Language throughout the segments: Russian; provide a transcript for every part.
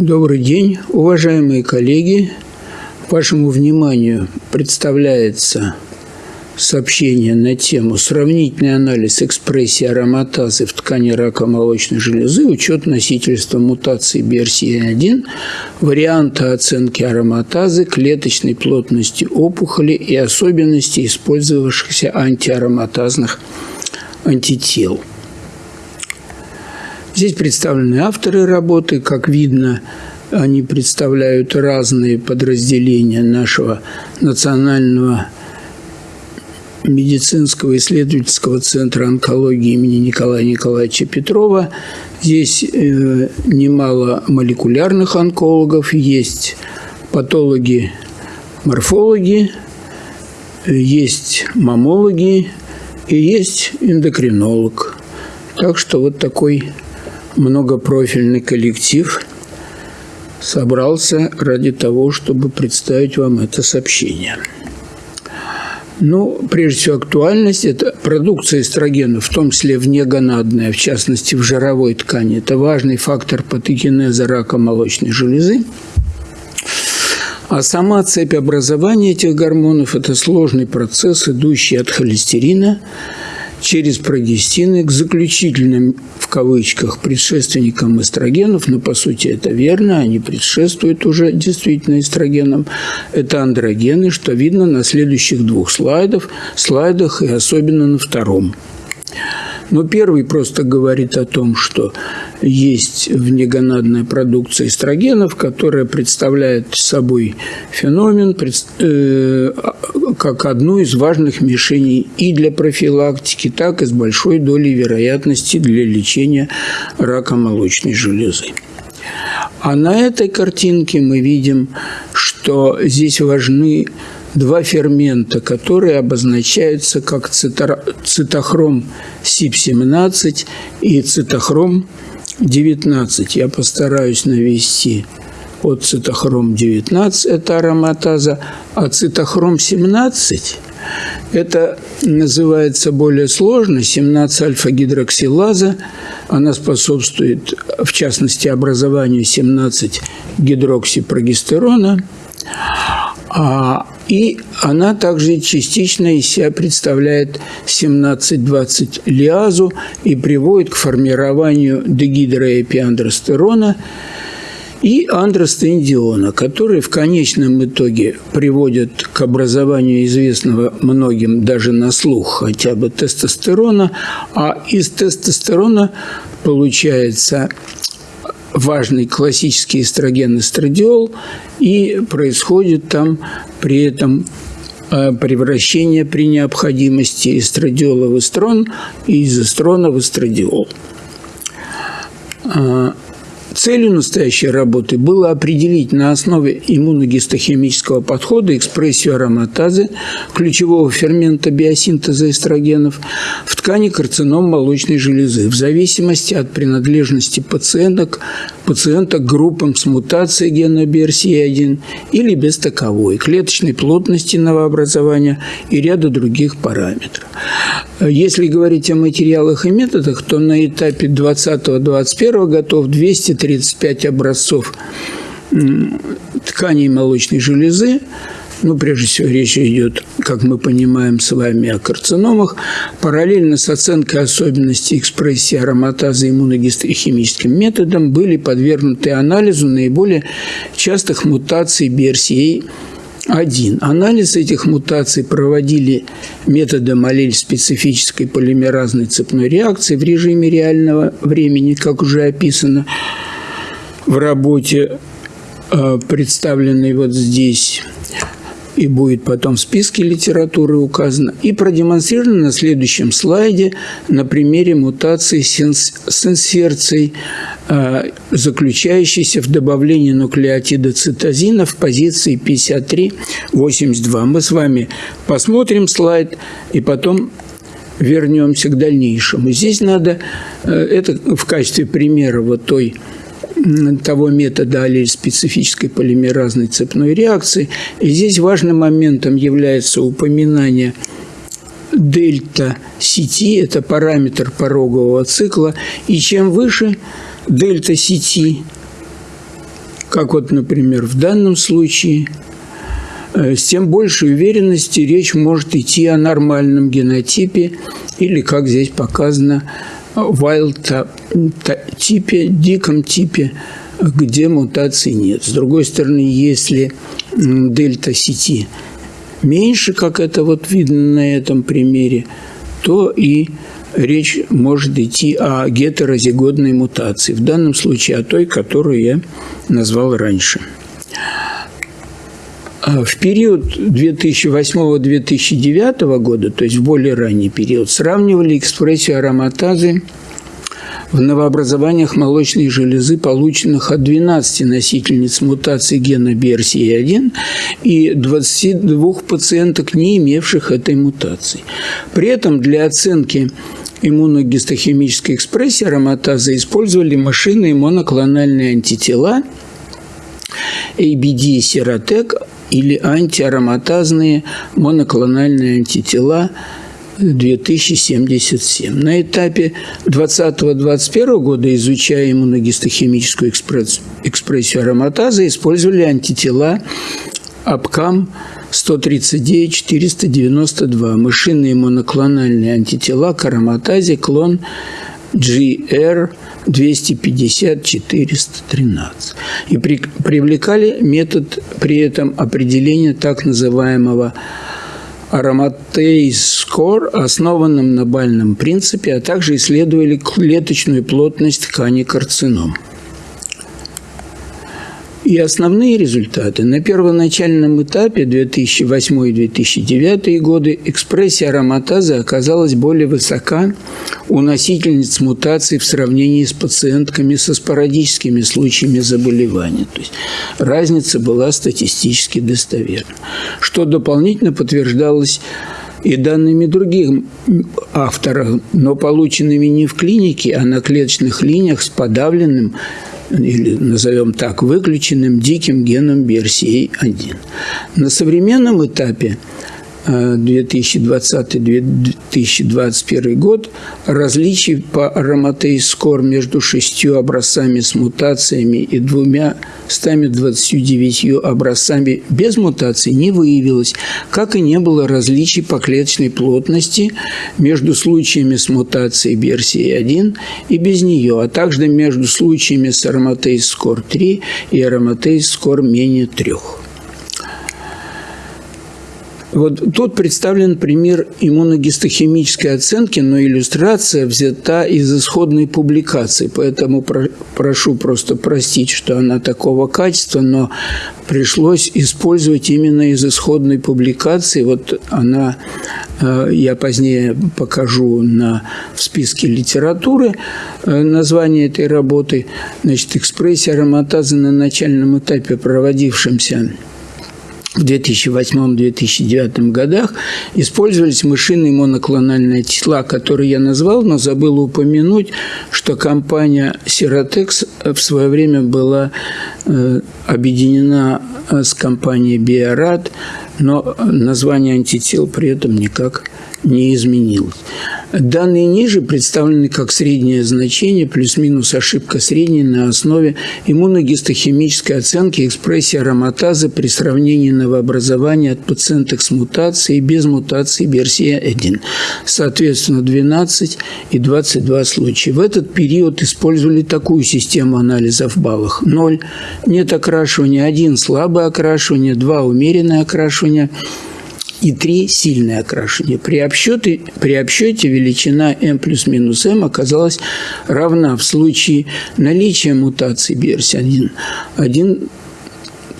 Добрый день, уважаемые коллеги. Вашему вниманию представляется сообщение на тему «Сравнительный анализ экспрессии ароматазы в ткани рака молочной железы, учет носительства мутации BRCA1, варианта оценки ароматазы, клеточной плотности опухоли и особенностей использовавшихся антиароматазных антител». Здесь представлены авторы работы. Как видно, они представляют разные подразделения нашего национального медицинского исследовательского центра онкологии имени Николая Николаевича Петрова. Здесь э, немало молекулярных онкологов, есть патологи, морфологи, есть мамологи и есть эндокринолог. Так что вот такой многопрофильный коллектив собрался ради того, чтобы представить вам это сообщение. Ну, прежде всего, актуальность – это продукция эстрогена, в том числе внегонадная, в частности, в жировой ткани. Это важный фактор патогенеза рака молочной железы. А сама цепь образования этих гормонов – это сложный процесс, идущий от холестерина – через прогестины к заключительным, в кавычках, предшественникам эстрогенов, но по сути это верно, они предшествуют уже действительно эстрогенам. Это андрогены, что видно на следующих двух слайдах, слайдах и особенно на втором. Но первый просто говорит о том, что есть внегонадная продукция эстрогенов, которая представляет собой феномен э, как одну из важных мишеней и для профилактики, так и с большой долей вероятности для лечения рака молочной железы. А на этой картинке мы видим, что здесь важны два фермента, которые обозначаются как цитохром СИП-17 и цитохром 19. Я постараюсь навести от цитохром 19 – это ароматаза, а цитохром 17 – это называется более сложно, 17-альфа-гидроксилаза. Она способствует, в частности, образованию 17-гидроксипрогестерона. А, и она также частично из себя представляет 17-20 лиазу и приводит к формированию дегидроэпиандростерона и андростендиона, которые в конечном итоге приводят к образованию известного многим даже на слух хотя бы тестостерона, а из тестостерона получается важный классический эстроген эстрадиол, и происходит там при этом э, превращение при необходимости эстрадиола в эстрон и из эстрона в эстрадиол. Целью настоящей работы было определить на основе иммуногистохимического подхода экспрессию ароматазы, ключевого фермента биосинтеза эстрогенов, в ткани карцином молочной железы в зависимости от принадлежности пациенток, пациента к группам с мутацией гена BRCA1 или без таковой, клеточной плотности новообразования и ряда других параметров. Если говорить о материалах и методах, то на этапе 20-21 готов 235 образцов тканей молочной железы, ну, прежде всего, речь идет, как мы понимаем с вами, о карциномах. Параллельно с оценкой особенностей экспрессии ароматазы иммуногистохимическим методом были подвергнуты анализу наиболее частых мутаций BRCA один. Анализ этих мутаций проводили методом аллель-специфической полимеразной цепной реакции в режиме реального времени, как уже описано в работе, э, представленной вот здесь и будет потом в списке литературы указано, и продемонстрировано на следующем слайде на примере мутации с инсерцией, а, заключающейся в добавлении нуклеотида цитозина в позиции 53-82. Мы с вами посмотрим слайд и потом вернемся к дальнейшему. Здесь надо, э, это в качестве примера вот той того метода аллель-специфической полимеразной цепной реакции. И здесь важным моментом является упоминание дельта сети, это параметр порогового цикла, и чем выше дельта сети, как вот, например, в данном случае, э, с тем большей уверенности речь может идти о нормальном генотипе или, как здесь показано, wild типе, диком типе, где мутаций нет. С другой стороны, если дельта сети меньше, как это вот видно на этом примере, то и речь может идти о гетерозигодной мутации, в данном случае о той, которую я назвал раньше. А в период 2008-2009 года, то есть в более ранний период, сравнивали экспрессию ароматазы в новообразованиях молочной железы, полученных от 12 носительниц мутации гена BRCA1 и 22 пациенток, не имевших этой мутации. При этом для оценки иммуногистохимической экспрессии ароматазы использовали машинные моноклональные антитела ABD-серотек или антиароматазные моноклональные антитела – 2077. На этапе 2020-2021 года, изучая иммуногистохимическую экспрессию ароматазы, использовали антитела Abcam 139-492, мышиные моноклональные антитела к ароматазе, клон GR 250-413. И при, привлекали метод при этом определения так называемого Ароматейс Скор, основанном на бальном принципе, а также исследовали клеточную плотность ткани карцином. И основные результаты. На первоначальном этапе 2008-2009 годы экспрессия ароматазы оказалась более высока у носительниц мутаций в сравнении с пациентками со спорадическими случаями заболевания. То есть разница была статистически достоверна, что дополнительно подтверждалось и данными других авторов, но полученными не в клинике, а на клеточных линиях с или назовем так, выключенным диким геном BRCA1. На современном этапе 2020-2021 год различий по ароматейскор между шестью образцами с мутациями и двумя 129 образцами без мутаций не выявилось, как и не было различий по клеточной плотности между случаями с мутацией BRCA1 и без нее, а также между случаями с ароматейскор 3 и ароматейскор менее 3. Вот тут представлен пример иммуногистохимической оценки, но иллюстрация взята из исходной публикации, поэтому про прошу просто простить, что она такого качества, но пришлось использовать именно из исходной публикации. Вот она, э, я позднее покажу на, в списке литературы э, название этой работы. Значит, экспрессия ароматазы на начальном этапе, проводившемся в 2008-2009 годах использовались мышиные моноклональные тела, которые я назвал, но забыл упомянуть, что компания Siratex в свое время была э, объединена с компанией Биорад, но название антител при этом никак не изменилось. Данные ниже представлены как среднее значение плюс-минус ошибка средней на основе иммуногистохимической оценки экспрессии ароматазы при сравнении новообразования от пациенток с мутацией и без мутации BRCA1. Соответственно, 12 и 22 случая. В этот период использовали такую систему анализа в баллах. 0 – нет окрашивания, 1 – слабое окрашивание, 2 – умеренное окрашивание – и 3 – сильное окрашивание. При обсчете, при обсчете величина m плюс минус m оказалась равна в случае наличия мутации BRCA1 1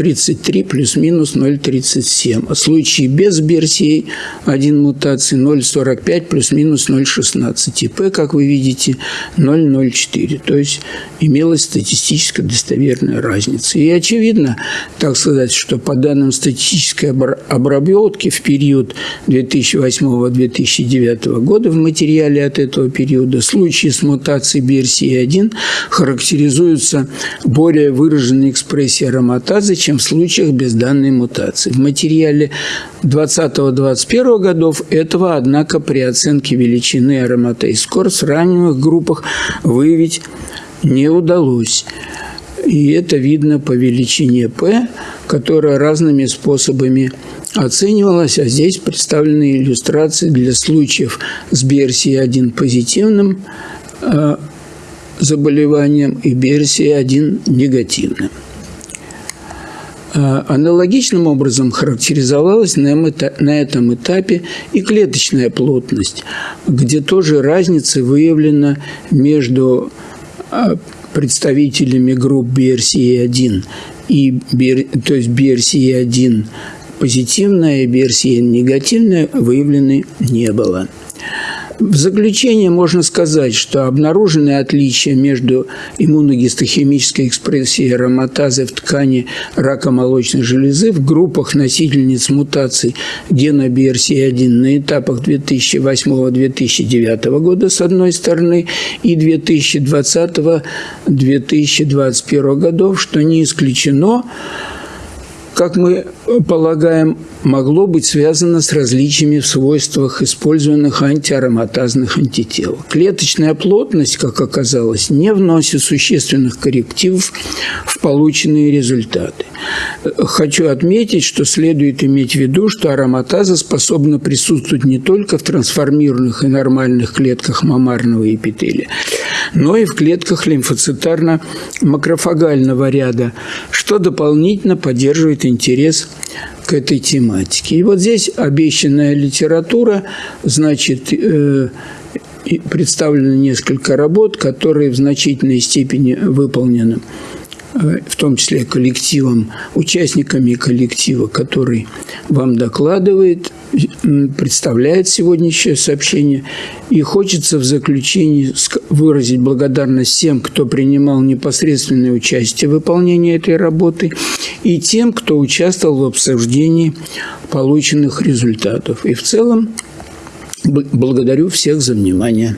33 плюс-минус 0,37. А в случае без Берсии 1 мутации 0,45 плюс-минус 0,16. И P, как вы видите, 0,04. То есть имелась статистически достоверная разница. И очевидно, так сказать, что по данным статистической обработки в период 2008-2009 года в материале от этого периода случаи с мутацией BRCA1 характеризуются более выраженной экспрессией ароматазы, чем в случаях без данной мутации. В материале 2020-2021 годов этого, однако, при оценке величины аромата и скор в раненых группах выявить не удалось. И это видно по величине P, которая разными способами оценивалась, а здесь представлены иллюстрации для случаев с BRCA1 позитивным э, заболеванием и BRCA1 негативным. Э, аналогичным образом характеризовалась на этом этапе и клеточная плотность, где тоже разница выявлена между э, представителями групп BRCA1 и то есть BRCA1 позитивная и BRCA негативная выявлены не было. В заключение можно сказать, что обнаруженные отличия между иммуногистохимической экспрессией ароматазы в ткани рака молочной железы в группах носительниц мутаций гена BRCA1 на этапах 2008-2009 года с одной стороны и 2020-2021 годов, что не исключено, как мы полагаем, могло быть связано с различиями в свойствах использованных антиароматазных антител. Клеточная плотность, как оказалось, не вносит существенных коррективов в полученные результаты. Хочу отметить, что следует иметь в виду, что ароматаза способна присутствовать не только в трансформированных и нормальных клетках мамарного эпителия, но и в клетках лимфоцитарно-макрофагального ряда, что дополнительно поддерживает интерес к этой тематике. И вот здесь обещанная литература, значит, э, представлено несколько работ, которые в значительной степени выполнены в том числе коллективом, участниками коллектива, который вам докладывает, представляет сегодняшнее сообщение. И хочется в заключении выразить благодарность всем, кто принимал непосредственное участие в выполнении этой работы, и тем, кто участвовал в обсуждении полученных результатов. И в целом благодарю всех за внимание.